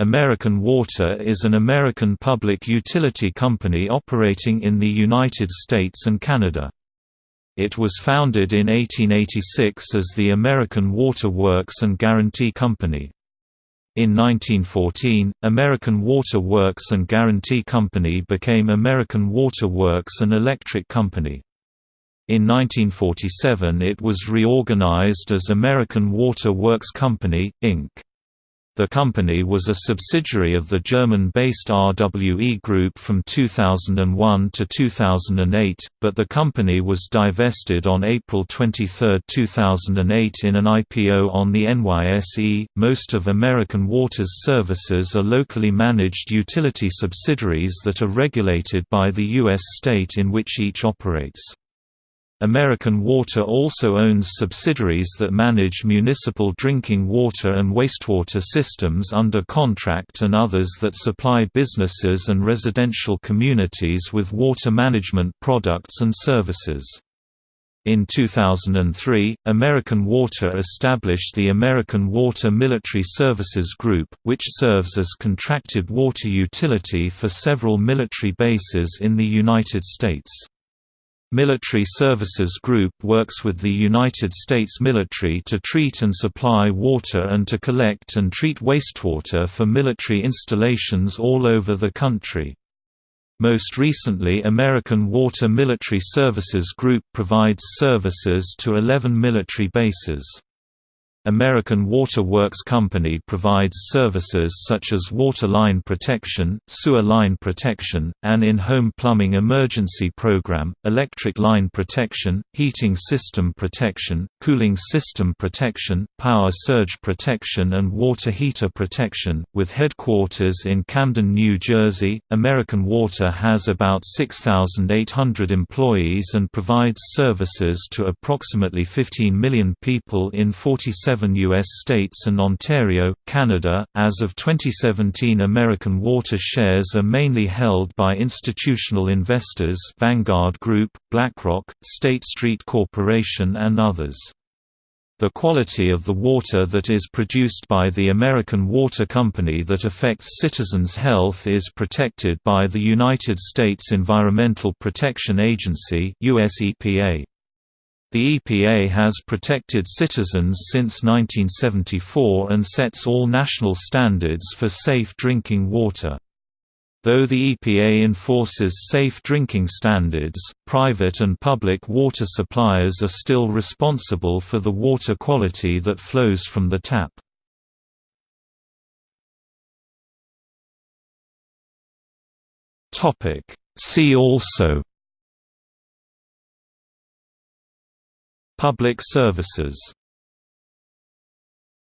American Water is an American public utility company operating in the United States and Canada. It was founded in 1886 as the American Water Works and Guarantee Company. In 1914, American Water Works and Guarantee Company became American Water Works and Electric Company. In 1947 it was reorganized as American Water Works Company, Inc. The company was a subsidiary of the German-based RWE Group from 2001 to 2008, but the company was divested on April 23, 2008 in an IPO on the NYSE. Most of American Water's services are locally managed utility subsidiaries that are regulated by the U.S. state in which each operates. American Water also owns subsidiaries that manage municipal drinking water and wastewater systems under contract and others that supply businesses and residential communities with water management products and services. In 2003, American Water established the American Water Military Services Group, which serves as contracted water utility for several military bases in the United States. Military Services Group works with the United States military to treat and supply water and to collect and treat wastewater for military installations all over the country. Most recently American Water Military Services Group provides services to 11 military bases. American Water Works Company provides services such as water line protection, sewer line protection, an in-home plumbing emergency program, electric line protection, heating system protection, cooling system protection, power surge protection and water heater protection. With headquarters in Camden, New Jersey, American Water has about 6,800 employees and provides services to approximately 15 million people in 47 seven U.S. states and Ontario, Canada. As of 2017, American Water shares are mainly held by institutional investors Vanguard Group, BlackRock, State Street Corporation, and others. The quality of the water that is produced by the American Water Company that affects citizens' health is protected by the United States Environmental Protection Agency US EPA. The EPA has protected citizens since 1974 and sets all national standards for safe drinking water. Though the EPA enforces safe drinking standards, private and public water suppliers are still responsible for the water quality that flows from the tap. See also Public services